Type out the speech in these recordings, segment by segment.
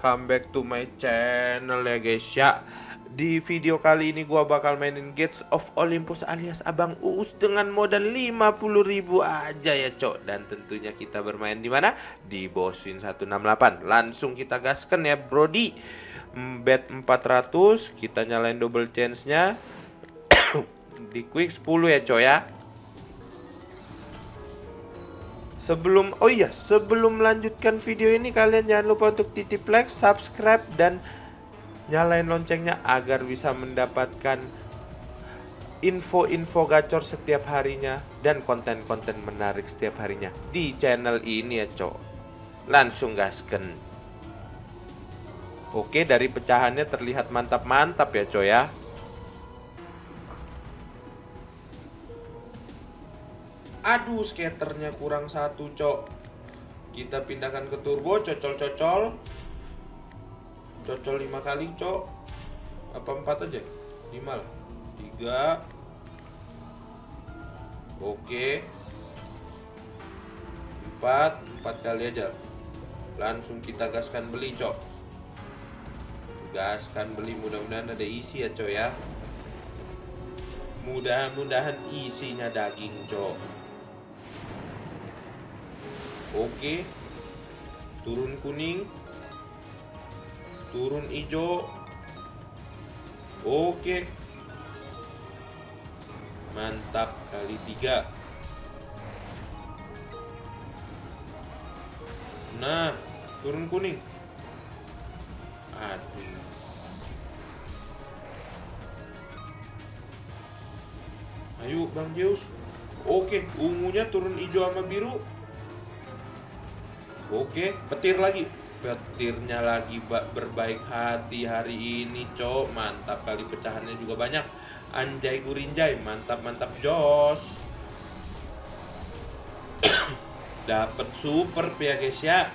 welcome back to my channel ya guys ya. Di video kali ini gua bakal mainin Gates of Olympus alias Abang Uus dengan modal 50.000 aja ya cok. Dan tentunya kita bermain di mana? Di Boswin 168 Langsung kita gaskan ya brody. Mm, Bet 400, kita nyalain double chance-nya. Di quick 10 ya cok ya Sebelum oh iya, sebelum melanjutkan video ini kalian jangan lupa untuk titip like, subscribe dan nyalain loncengnya agar bisa mendapatkan info-info gacor setiap harinya dan konten-konten menarik setiap harinya di channel ini ya, Cok. Langsung gasken. Oke, dari pecahannya terlihat mantap-mantap ya, Cok ya. Aduh, skaternya kurang satu, cok. Kita pindahkan ke turbo, cocol-cocol. Cocol lima kali, cok. Apa empat aja? Lima lah. Tiga. Oke. Empat, empat kali aja. Langsung kita gaskan beli, cok. Gaskan beli, mudah-mudahan ada isi ya, cok ya. Mudah-mudahan isinya daging, cok. Oke. Turun kuning. Turun hijau. Oke. Mantap kali tiga. Nah, turun kuning. Aduh. Ayo Bang Zeus. Oke, ungunya turun hijau sama biru. Oke, petir lagi. Petirnya lagi berbaik hati hari ini, cok. Mantap kali pecahannya juga banyak. Anjay gurinjay, mantap mantap jos. Dapat super ya guys ya.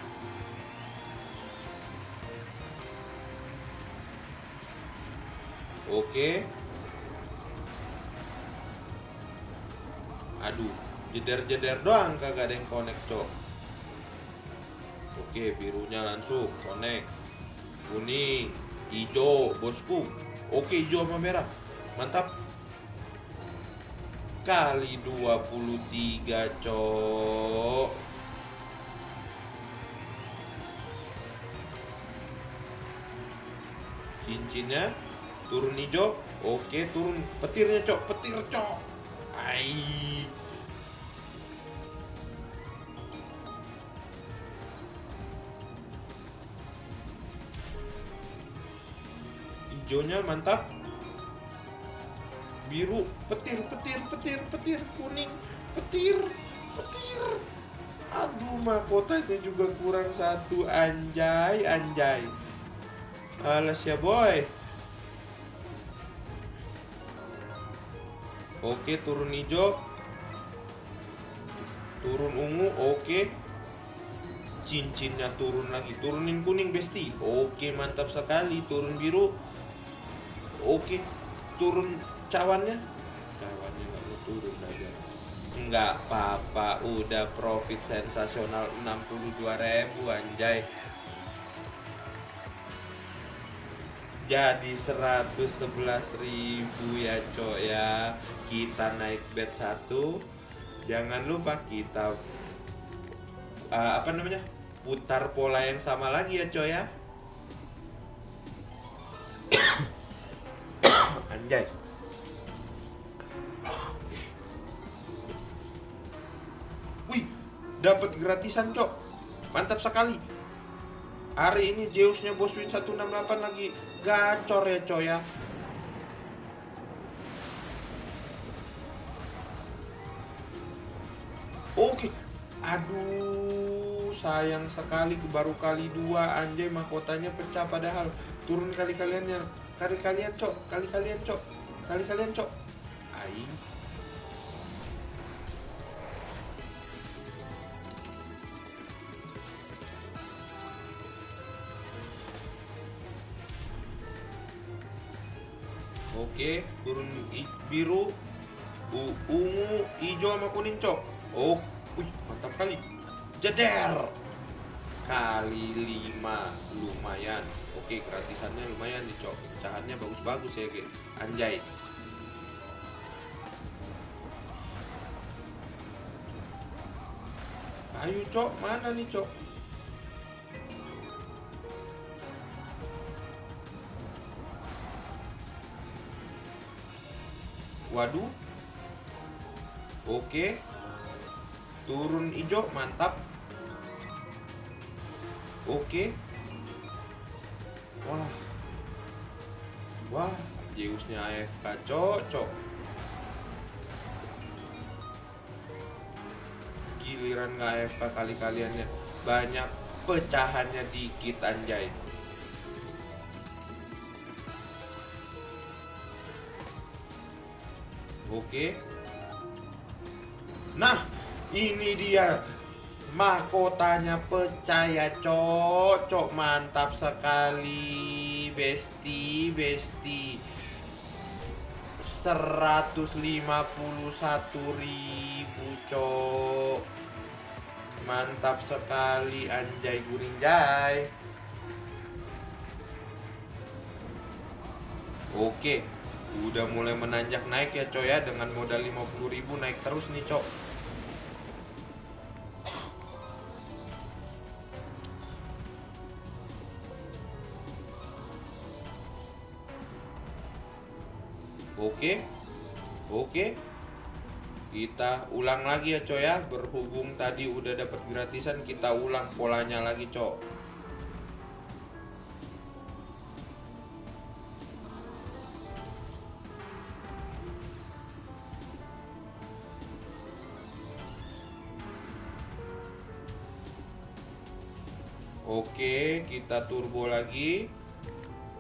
Oke. Aduh, jeder-jeder doang kagak ada yang connect, cok. Oke, birunya langsung connect. Kuning, hijau, bosku. Oke, hijau sama merah. Mantap. Kali 23, cok. Cincinnya turun hijau. Oke, turun petirnya, cok. Petir, cok. Ai. Hijaunya mantap. Biru petir petir petir petir kuning petir petir. Aduh mahkotanya juga kurang satu anjay anjay. Alas ya boy. Oke turun hijau. Turun ungu oke. Cincinnya turun lagi turunin kuning besti. Oke mantap sekali turun biru oke turun cawannya? Cawannya nggak mau turun aja. Nggak apa-apa udah profit sensasional 62.000 anjay. Jadi 111.000 ya cok ya. Kita naik bet satu. Jangan lupa kita uh, apa namanya putar pola yang sama lagi ya cok ya Anjay. Wih, dapat gratisan, Cok. Mantap sekali. Hari ini Zeusnya Boswin 168 lagi gacor ya, Cok ya. Oke. Aduh, sayang sekali baru kali dua anjay mahkotanya pecah padahal turun kali kaliannya kali kalian cok. Kali kalian cok. Kali kalian cok. Aing. Oke, turun biru, ungu, hijau sama kuning, cok. Oh, wih, mantap kali. jeder. Kali 5 lumayan oke gratisannya lumayan nih cok. Pecahannya bagus-bagus ya guys anjay. Ayo cok. Mana nih cok? Waduh. Oke. Turun hijau mantap. Oke. wah wah Zeusnya AFK cocok giliran nggak AFK kali-kaliannya. Banyak pecahannya dikit anjay. Oke. Nah, ini dia mahkotanya pecah ya cocok mantap sekali besti besti. 151 ribu cok mantap sekali anjay gurinjay oke udah mulai menanjak naik ya coy ya dengan modal 50 ribu naik terus nih cok Oke. Oke. Kita ulang lagi ya coy ya. Berhubung tadi udah dapat gratisan, kita ulang polanya lagi cok. Oke, kita turbo lagi.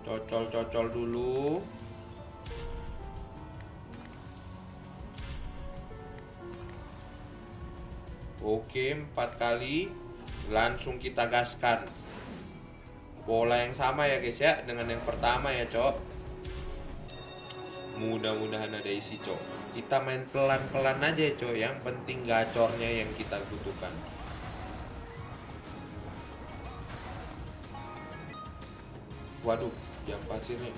Cocol-cocol dulu. Oke, empat kali langsung kita gaskan. Pola yang sama ya guys ya dengan yang pertama ya, Cok. Mudah-mudahan ada isi, Cok. Kita main pelan-pelan aja, Cok. Yang penting gacornya yang kita butuhkan. Waduh, jam pasirnya.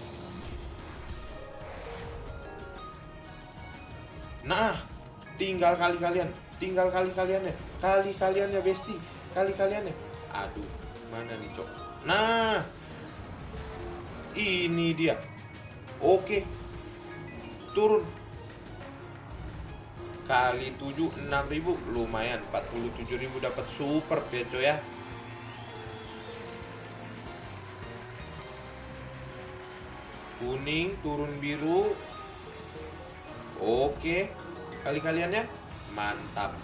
Nah, tinggal kali kalian tinggal kali kalian ya kali kalian ya besti. Kali kalian ya aduh mana nih cok? Nah ini dia. Oke. Turun. Kali 7 6000 lumayan 47000 dapat. Super ya coy ya. Kuning turun biru. Oke. Kali kaliannya mantap.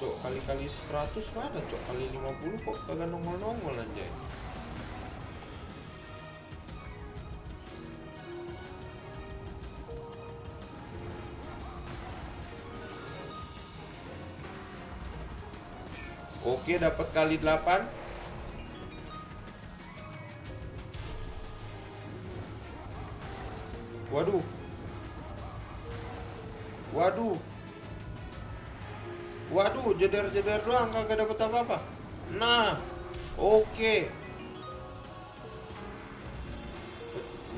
Cok kali-kali 100 mana cok? Kali 50 kok kagak nongol-nongol aja Oke dapat kali 8 Waduh Waduh Waduh, jeder-jeder doang kagak dapat apa-apa. Nah, oke. Okay.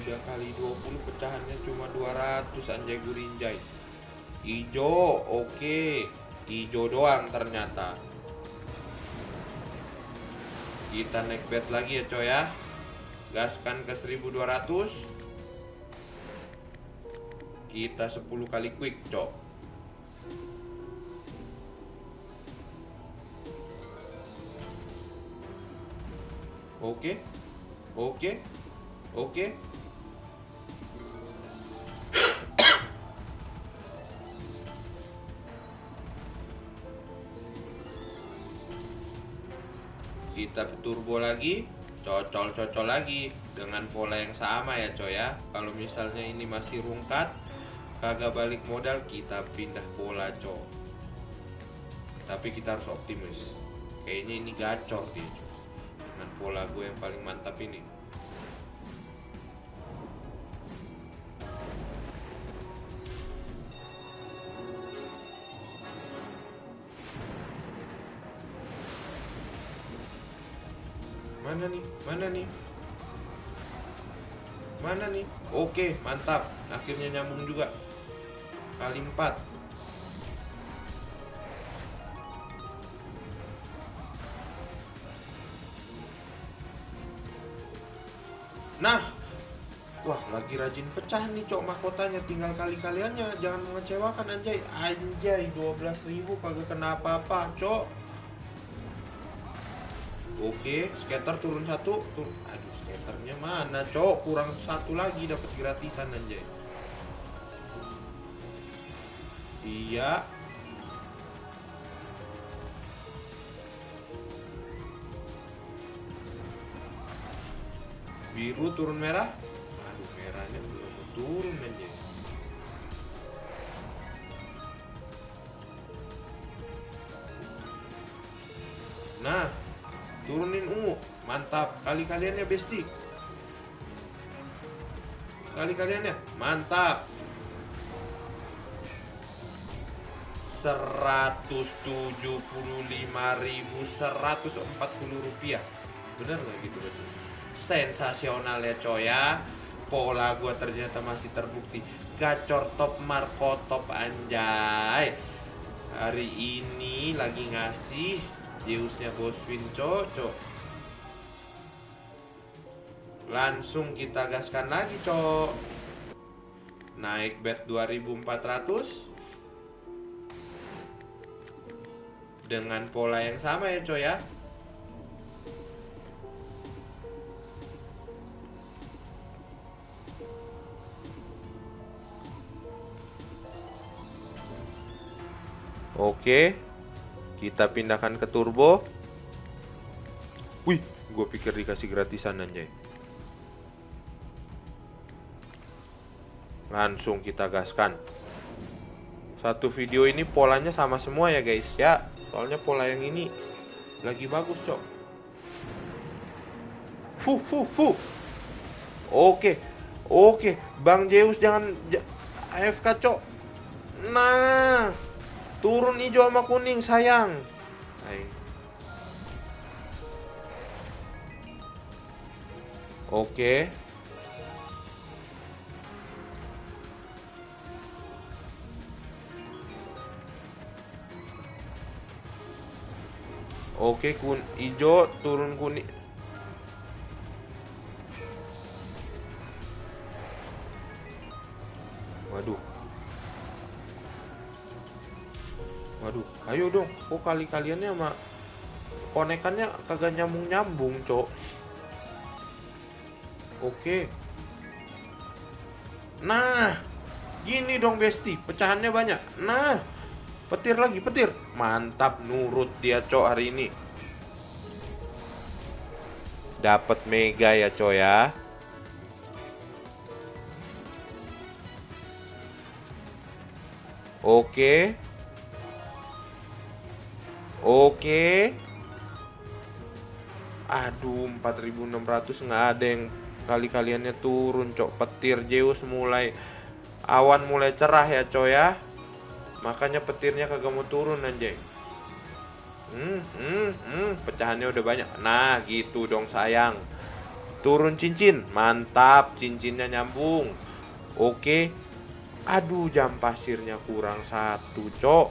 Udah kali 20 pecahannya cuma 200 anjay gurinjay. Ijo, oke. Okay. Ijo doang ternyata. Kita naik bet lagi ya coy ya. Gaskan ke 1200. Kita 10 kali quick, cok. Oke. Oke. Oke. Kita turbo lagi, cocol-cocol lagi dengan pola yang sama ya coy ya. Kalau misalnya ini masih rungkat, kagak balik modal kita pindah bola cok. Tapi kita harus optimis. Kayaknya ini gacor dia co. dengan pola gue yang paling mantap ini. Mana nih? Mana nih? Mana nih? Oke mantap. Akhirnya nyambung juga. Kali empat. Nah, wah lagi rajin pecah nih cok mahkotanya tinggal kali kaliannya jangan mengecewakan anjay anjay 12.000 kagak kena apa-apa cok Oke, skater turun satu, turun. Aduh, skaternya mana, cok? Kurang satu lagi dapat gratisan anjay. Iya. Biru turun merah. Aduh, merahnya belum turun anjay. Nah, turunin ungu mantap kali kaliannya besti kali kaliannya mantap 175.140 rupiah. Bener nggak gitu betul sensasional ya coy ya. Pola gua ternyata masih terbukti. Gacor top marco top anjay. Hari ini lagi ngasih Zeusnya Boswin cocok. Langsung kita gaskan lagi cok. Naik bet 2400 Dengan pola yang sama ya coy ya Oke kita pindahkan ke turbo. Wih, gue pikir dikasih gratisan anjay. Langsung kita gaskan. Satu video ini polanya sama semua ya guys ya. Soalnya pola yang ini lagi bagus cok. Fu fu fu. Oke. Oke, Bang Zeus jangan AFK cok. Nah. Turun hijau sama kuning sayang. Hai. Oke. Oke, kun hijau turun kuning. Waduh. Waduh, ayo dong. Kok kali kaliannya sama konekannya kagak nyambung-nyambung, Cok. Oke. Nah, gini dong Besti, pecahannya banyak. Nah, petir lagi, petir. Mantap nurut dia, Cok, hari ini. Dapat mega ya, Cok ya. Oke. Oke. Aduh, 4600 nggak ada yang kali kaliannya turun, cok. Petir Zeus mulai awan mulai cerah ya, cok ya. Makanya petirnya kagak mau turun anjay. Hmm, hmm, hmm, pecahannya udah banyak. Nah, gitu dong sayang. Turun cincin, mantap, cincinnya nyambung. Oke. Aduh, jam pasirnya kurang satu, cok.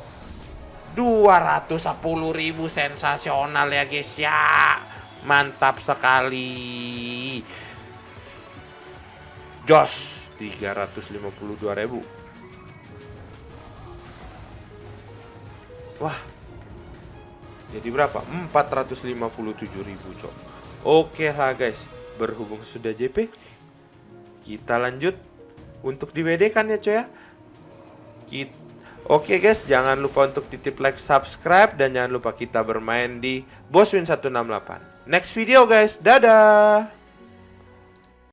210 ribu sensasional ya guys ya mantap sekali jos 352 ribu wah. Jadi berapa? 457 ribu cok. Oke lah guys. Berhubung sudah JP kita lanjut untuk di WD kan ya coy ya? Kita Oke guys, jangan lupa untuk titip like, subscribe, dan jangan lupa kita bermain di Boswin 168. Next video guys, dadah!